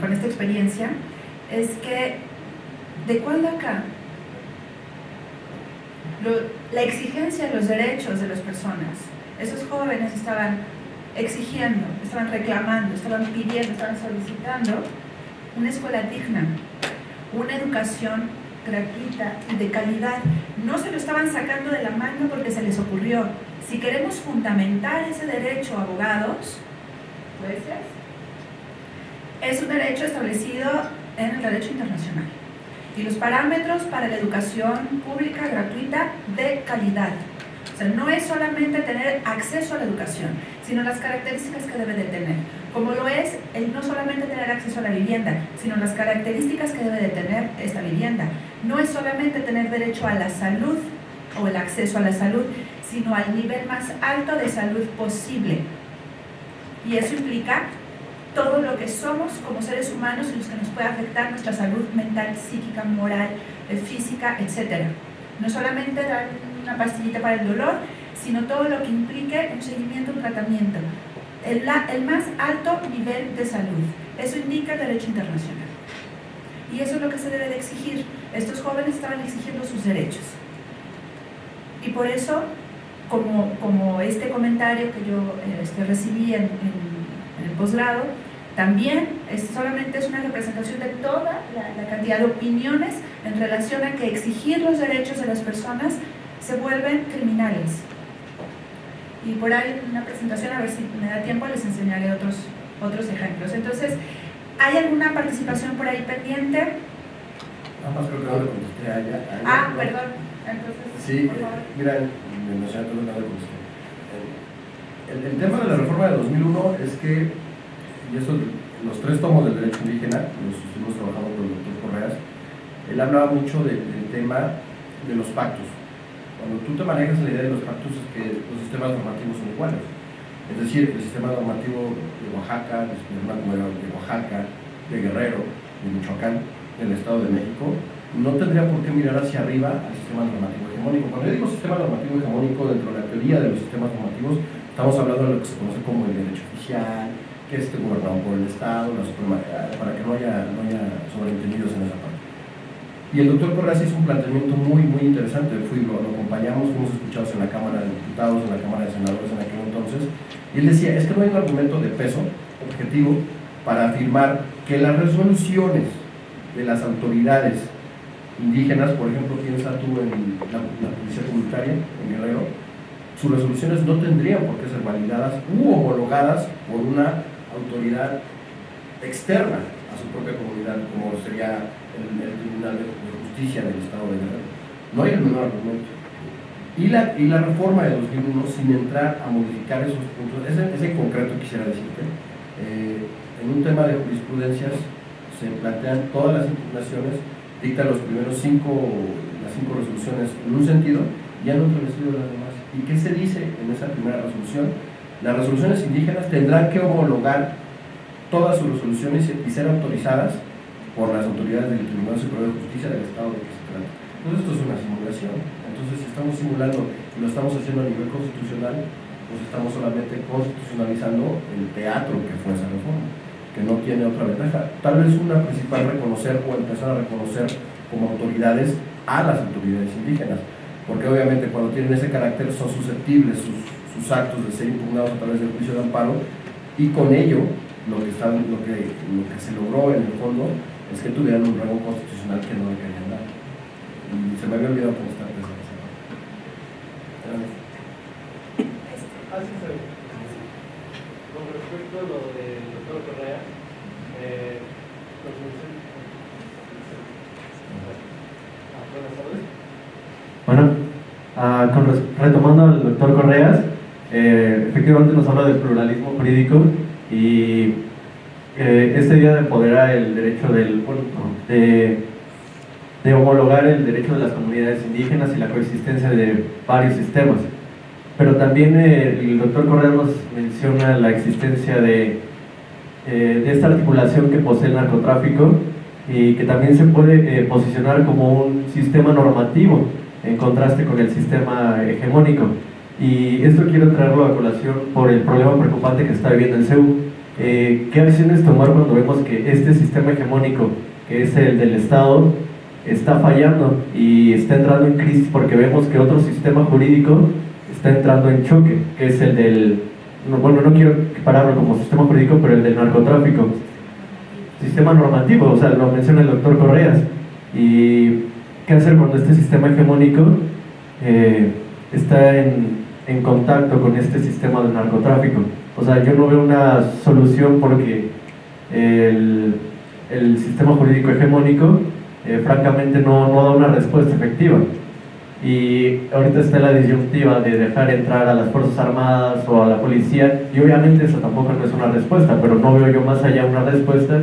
con esta experiencia, es que de cuándo acá la exigencia de los derechos de las personas, esos jóvenes estaban exigiendo, estaban reclamando, estaban pidiendo, estaban solicitando una escuela digna, una educación gratuita y de calidad. No se lo estaban sacando de la mano porque se les ocurrió. Si queremos fundamentar ese derecho, abogados, es un derecho establecido en el derecho internacional y los parámetros para la educación pública gratuita de calidad. O sea, no es solamente tener acceso a la educación, sino las características que debe de tener. Como lo es el no solamente tener acceso a la vivienda, sino las características que debe de tener esta vivienda. No es solamente tener derecho a la salud o el acceso a la salud, sino al nivel más alto de salud posible. Y eso implica todo lo que somos como seres humanos y los que nos puede afectar nuestra salud mental, psíquica, moral, eh, física, etc. No solamente dar una pastillita para el dolor, sino todo lo que implique un seguimiento, un tratamiento. El, más alto nivel de salud. Eso indica el derecho internacional. Y eso es lo que se debe de exigir. Estos jóvenes estaban exigiendo sus derechos. Y por eso, como, como este comentario que yo eh, este, recibí en, en posgrado, también es, solamente es una representación de toda la, cantidad de opiniones en relación a que exigir los derechos de las personas se vuelven criminales. Y por ahí en una presentación, a ver si me da tiempo, les enseñaré otros, otros ejemplos. Entonces, ¿hay alguna participación por ahí pendiente? Nada más creo que no le contesté a ella. ah, perdón. Entonces, sí, por favor. mira, contesté. El tema de la reforma de 2001 es que y eso, los tres tomos del derecho indígena, los estuvimos trabajando con el doctor Correas, él hablaba mucho del tema de los pactos. Cuando tú te manejas la idea de los pactos es que los sistemas normativos son iguales. Es decir, el sistema normativo de Oaxaca, de de Oaxaca, de Guerrero, de Michoacán, del Estado de México, no tendría por qué mirar hacia arriba al sistema normativo hegemónico. Cuando yo digo sistema normativo hegemónico, dentro de la teoría de los sistemas normativos, estamos hablando de lo que se conoce como el derecho oficial, que esté gobernado por el Estado, Suprema, para que no haya, no haya sobreentendidos en esa parte. Y el doctor Correa hizo un planteamiento muy, muy interesante. Fui, lo, acompañamos, fuimos escuchados en la Cámara de Diputados, en la Cámara de Senadores en aquel entonces, y él decía, es que no hay un argumento de peso objetivo para afirmar que las resoluciones de las autoridades indígenas, por ejemplo, piensa tú en la, la Policía Comunitaria, en Guerrero, sus resoluciones no tendrían por qué ser validadas u homologadas por una autoridad externa a su propia comunidad, como sería el, Tribunal de Justicia del Estado de Guerrero. No hay el menor argumento. Y la, y la reforma de 2001, sin entrar a modificar esos puntos, ese, ese en concreto quisiera decirte, eh, en un tema de jurisprudencias se plantean todas las impugnaciones, dictan los primeros cinco, las cinco resoluciones en un sentido y han establecido las demás. ¿Y qué se dice en esa primera resolución? Las resoluciones indígenas tendrán que homologar todas sus resoluciones y ser autorizadas por las autoridades del Tribunal Superior de Justicia del Estado de que se trata. Entonces esto es una simulación. Entonces si estamos simulando y lo estamos haciendo a nivel constitucional, pues estamos solamente constitucionalizando el teatro que fue esa reforma, que no tiene otra ventaja. Tal vez una principal reconocer o empezar a reconocer como autoridades a las autoridades indígenas, porque obviamente cuando tienen ese carácter son susceptibles sus sus actos de ser impugnados a través del juicio de amparo y con ello lo que, está, lo que, lo que se logró en el fondo es que tuvieran un rango constitucional que no le querían dar. Y se me había olvidado contestar esa parte. Con respecto a lo del doctor Correa, eh, Bueno, ah, con, retomando al doctor Correas, eh, efectivamente nos habla del pluralismo jurídico y eh, este día de empoderar el derecho del, de, de, homologar el derecho de las comunidades indígenas y la coexistencia de varios sistemas. Pero también eh, el doctor Correa nos menciona la existencia de, de esta articulación que posee el narcotráfico y que también se puede posicionar como un sistema normativo en contraste con el sistema hegemónico. Y esto quiero traerlo a colación por el problema preocupante que está viviendo el CEU, eh, ¿qué acciones tomar cuando vemos que este sistema hegemónico, que es el del Estado, está fallando y está entrando en crisis porque vemos que otro sistema jurídico está entrando en choque, que es el del, bueno, no quiero pararlo como sistema jurídico, pero el del narcotráfico. Sistema normativo, o sea, lo menciona el doctor Correas. ¿Y qué hacer cuando este sistema hegemónico eh, está en, en contacto con este sistema del narcotráfico? O sea, yo no veo una solución porque el, el sistema jurídico hegemónico eh, francamente no, no da una respuesta efectiva. Y ahorita está la disyuntiva de dejar entrar a las Fuerzas Armadas o a la policía, y obviamente eso tampoco no es una respuesta, pero no veo yo más allá una respuesta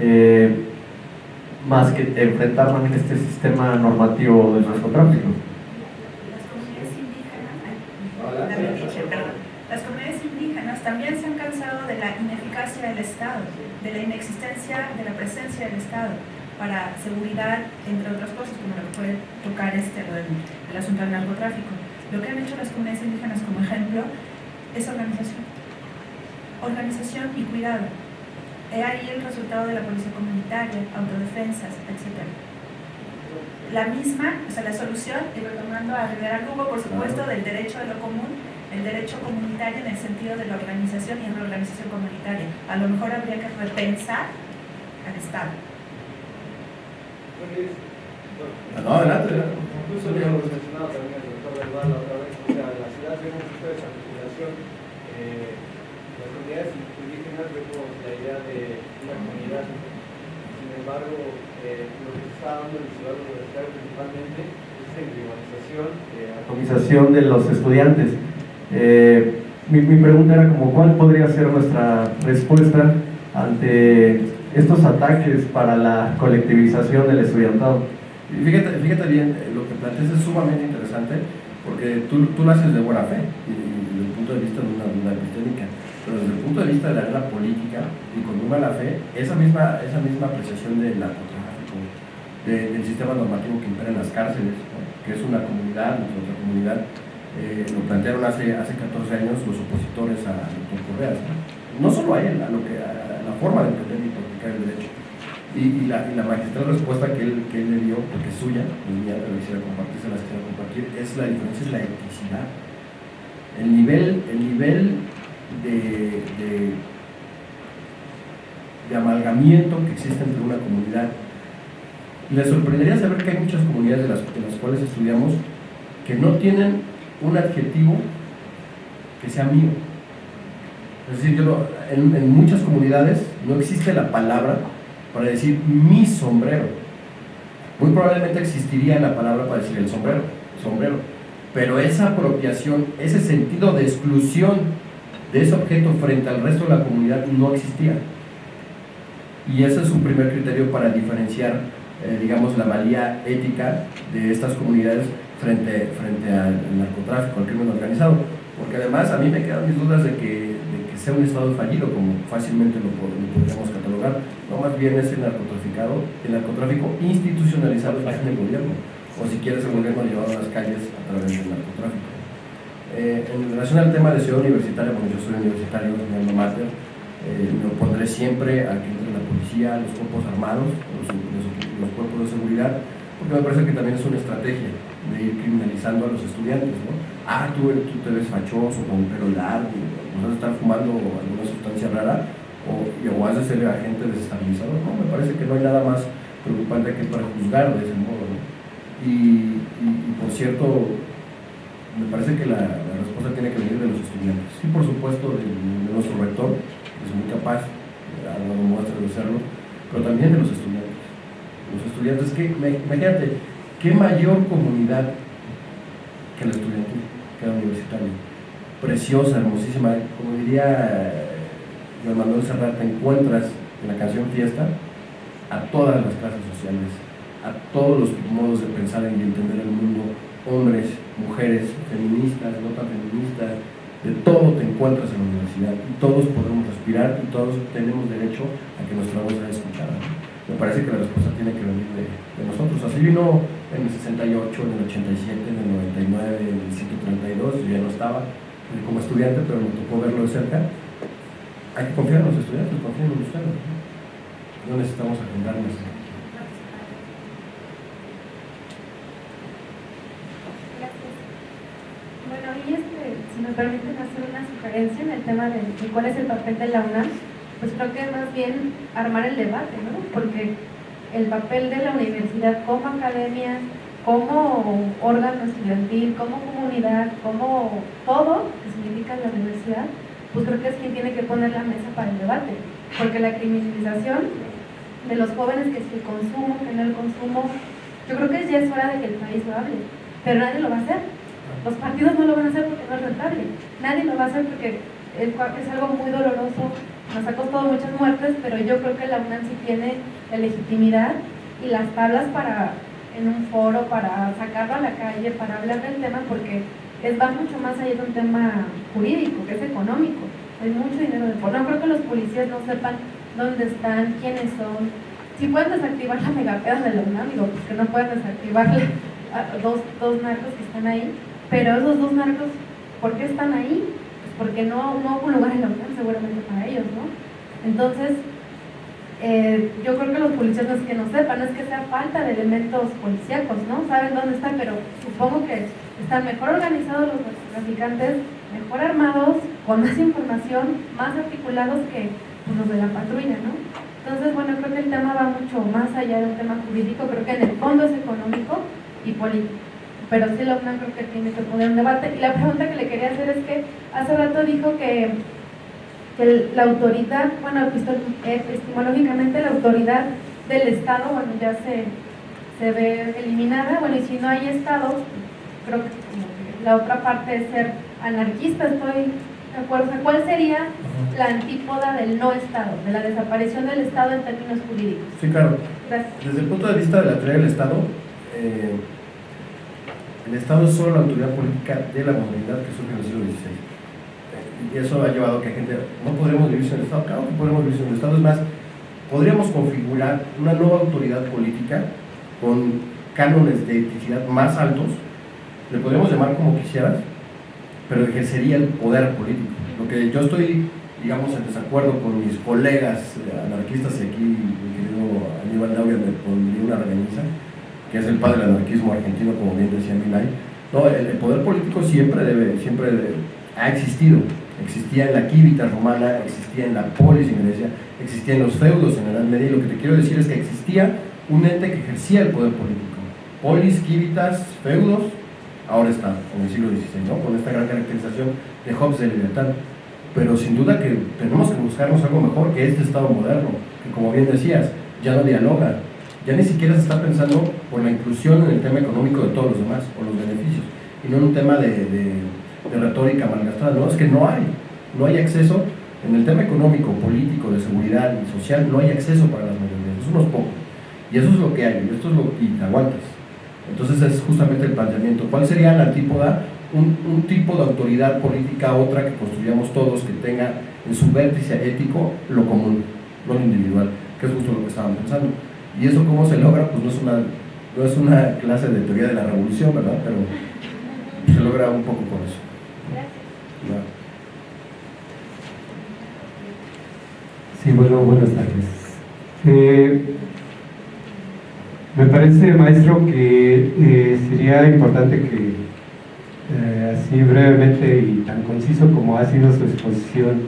eh, más que enfrentarme en este sistema normativo del narcotráfico. Las comunidades indígenas también se han cansado de la ineficacia del Estado, de la inexistencia de la presencia del Estado para seguridad, entre otras cosas, como lo que puede tocar este, el, asunto del narcotráfico. Lo que han hecho las comunidades indígenas como ejemplo es organización. Organización y cuidado. He ahí el resultado de la policía comunitaria, autodefensas, etc. La misma, o sea, la solución, y retomando a Rivera Lugo, por supuesto, del derecho de lo común, el derecho comunitario en el sentido de la organización y reorganización comunitaria. A lo mejor habría que repensar al Estado no, adelante. Incluso ya hemos mencionado también el doctor Verbal la otra vez, o sea, la ciudad vemos mucho esa articulación. Eh, las comunidades indígenas vemos la idea de una comunidad. Sin embargo, eh, lo que se está dando en la ciudad universitaria principalmente es esa individualización. Eh, atomización de los estudiantes. Eh, mi, pregunta era como, ¿cuál podría ser nuestra respuesta ante estos ataques para la colectivización del estudiantado. Fíjate, fíjate bien, eh, lo que planteas es sumamente interesante porque tú, tú lo haces de buena fe y, desde el punto de vista de una duda epistémica, pero desde el punto de vista de la guerra política y con una la fe, esa misma, esa misma apreciación del narcotráfico, del sistema normativo que impera en las cárceles, que es una comunidad, nuestra comunidad, eh, lo plantearon hace, hace 14 años los opositores a doctor Correas. ¿no? solo a él, a, lo que, a la forma de entender el derecho. Y, la, y la, magistral respuesta que él, que él le dio, porque es suya, es mía, pero quisiera compartir, se la quisiera compartir, es la diferencia, es la eticidad. El nivel, el nivel de, de, de amalgamiento que existe entre una comunidad. Le sorprendería saber que hay muchas comunidades de las, de las cuales estudiamos que no tienen un adjetivo que sea mío. Es decir, yo en, en, muchas comunidades no existe la palabra para decir mi sombrero. Muy probablemente existiría la palabra para decir el sombrero, sombrero. Pero esa apropiación, ese sentido de exclusión de ese objeto frente al resto de la comunidad no existía. Y ese es su primer criterio para diferenciar, eh, digamos, la valía ética de estas comunidades frente, frente al narcotráfico, al crimen organizado. Porque además a mí me quedan mis dudas de que sea un Estado fallido, como fácilmente lo, podríamos catalogar, no más bien es el narcotraficado, el narcotráfico institucionalizado en el gobierno, o si quieres el gobierno llevado a las calles a través del narcotráfico. Eh, en relación al tema de ciudad universitaria, como yo soy universitario, mi alma mater, eh, me opondré siempre a que entre la policía, los cuerpos armados, los, cuerpos de seguridad, porque me parece que también es una estrategia de ir criminalizando a los estudiantes. ¿no? Ah, tú, tú te ves fachoso, con un pelo largo, vas a estar fumando alguna sustancia rara o, o has de ser agente desestabilizador. No, me parece que no hay nada más preocupante que para juzgar de ese modo. Y, por cierto, me parece que la, respuesta tiene que venir de los estudiantes. Sí, por supuesto, de, nuestro rector, que es muy capaz, ha dado muestra de serlo, pero también de los estudiantes. Los estudiantes, que, imagínate, qué mayor comunidad que la estudiantil, que la universitaria preciosa, hermosísima, como diría Juan Manuel Serrat, te encuentras en la canción Fiesta a todas las clases sociales, a todos los modos de pensar y entender el mundo, hombres, mujeres, feministas, no tan feministas, de todo te encuentras en la universidad y todos podemos respirar y todos tenemos derecho a que nuestra voz sea escuchada. Me parece que la respuesta tiene que venir de, de nosotros. Así vino en el 68, en el 87, en el 99, en el 132, yo ya no estaba, como estudiante, pero me tocó verlo de cerca. hay que confiar en los estudiantes, confíen en ustedes. No, necesitamos agendarnos. Bueno, y este, si me permiten hacer una sugerencia en el tema de, cuál es el papel de la UNAM, pues creo que más bien armar el debate, ¿no? Porque el papel de la universidad como academia, como órgano estudiantil, como comunidad, como todo que significa la universidad, pues creo que es quien tiene que poner la mesa para el debate. Porque la criminalización de los jóvenes, que si el consumo, que no el consumo, yo creo que ya es hora de que el país lo hable, pero nadie lo va a hacer los partidos no lo van a hacer porque no es rentable. Nadie lo va a hacer porque es, algo muy doloroso, nos ha costado muchas muertes, pero yo creo que la UNAM sí tiene la legitimidad y las tablas para, en un foro, para sacarlo a la calle, para hablar del tema, porque es, va mucho más allá de un tema jurídico, que es económico. Hay mucho dinero de por. No creo que los policías no sepan dónde están, quiénes son. Si pueden desactivar la megapeda de la UNAM, digo, pues que no pueden desactivar dos, dos narcos que están ahí, pero esos dos narcos, ¿por qué están ahí? Pues porque no, no hubo un lugar en la UNAM seguramente para ellos, ¿no? Entonces, eh, yo creo que los policías no es que no sepan, no es que sea falta de elementos policíacos, ¿no? Saben dónde están, pero supongo que están mejor organizados los traficantes, mejor armados, con más información, más articulados que los de la patrulla, ¿no? Entonces, bueno, creo que el tema va mucho más allá de un tema jurídico, creo que en el fondo es económico y político pero sí la UNAM creo que tiene que poner un debate. Y la pregunta que le quería hacer es que hace rato dijo que, que la autoridad, bueno, epistemológicamente la autoridad del Estado, bueno, ya se, se ve eliminada, bueno, y si no hay Estado, creo que la otra parte es ser anarquista, estoy de acuerdo. ¿Cuál sería la antípoda del no Estado, de la desaparición del Estado en términos jurídicos? Sí, claro. Desde el punto de vista de la teoría del Estado, eh, el Estado es solo la autoridad política de la modernidad que surge en el siglo XVI. Y eso ha llevado a que gente, no podremos vivir sin el Estado, claro que podemos vivir sin el Estado, es más, podríamos configurar una nueva autoridad política con cánones de eticidad más altos, le podríamos llamar como quisieras, pero ejercería el poder político. Lo que yo estoy, digamos, en desacuerdo con mis colegas anarquistas, y aquí mi querido Aníbal Daubia me pondría una regañiza, que es el padre del anarquismo argentino, como bien decía Milay. No, el, poder político siempre, debe, siempre ha existido. Existía en la quívita romana, existía en la polis en Grecia, existía los feudos en la Edad Media, y lo que te quiero decir es que existía un ente que ejercía el poder político. Polis, quívitas, feudos, ahora está, en el siglo XVI, ¿no? con esta gran caracterización de Hobbes de libertad. Pero sin duda que tenemos que buscarnos algo mejor que este Estado moderno, que como bien decías, ya no dialoga, ya ni siquiera se está pensando por la inclusión en el tema económico de todos los demás, o los beneficios, y no en un tema de, de, retórica malgastada, no, es que no hay, no hay acceso, en el tema económico, político, de seguridad y social, no hay acceso para las mayorías, es unos pocos, y eso es lo que hay, y esto es lo que te aguantas. Entonces es justamente el planteamiento, ¿cuál sería la antípoda? Un, un tipo de autoridad política, otra que construyamos todos, que tenga en su vértice ético lo común, no lo individual, que es justo lo que estaban pensando. ¿Y eso cómo se logra? Pues no es una, no es una clase de teoría de la revolución, ¿verdad? Pero se logra un poco con eso. Gracias. Sí, bueno, buenas tardes. Eh, me parece, maestro, que eh, sería importante que eh, así brevemente y tan conciso como ha sido su exposición,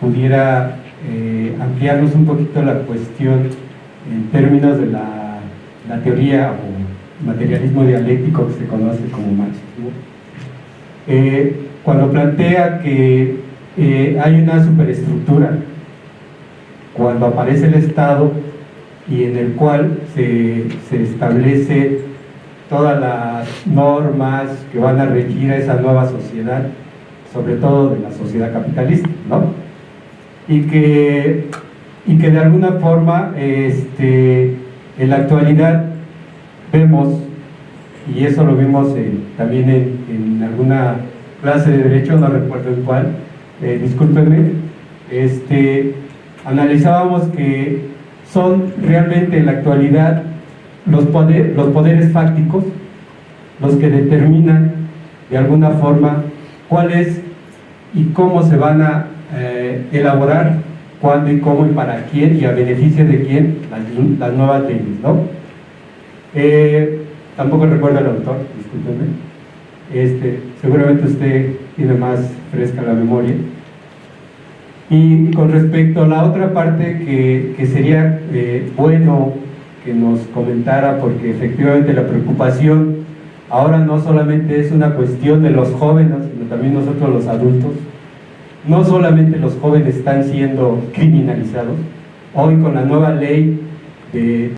pudiera ampliarnos un poquito la cuestión en términos de la, la, teoría o materialismo dialéctico que se conoce como marxismo, eh, cuando plantea que eh, hay una superestructura cuando aparece el Estado y en el cual se, se establece todas las normas que van a regir a esa nueva sociedad, sobre todo de la sociedad capitalista, ¿no? Y que y que de alguna forma este, en la actualidad vemos, y eso lo vimos también en, alguna clase de derecho, no recuerdo en cuál, eh, discúlpenme, este, analizábamos que son realmente en la actualidad los, los poderes fácticos los que determinan de alguna forma cuál es y cómo se van a eh, eh, elaborar cuándo y cómo y para quién y a beneficio de quién las, nuevas leyes, ¿no? Eh, tampoco recuerdo al autor, discúlpenme. Este, seguramente usted tiene más fresca la memoria. Y con respecto a la otra parte que, que sería eh, bueno que nos comentara, porque efectivamente la preocupación ahora no solamente es una cuestión de los jóvenes, sino también nosotros los adultos. No solamente los jóvenes están siendo criminalizados, hoy con la nueva ley de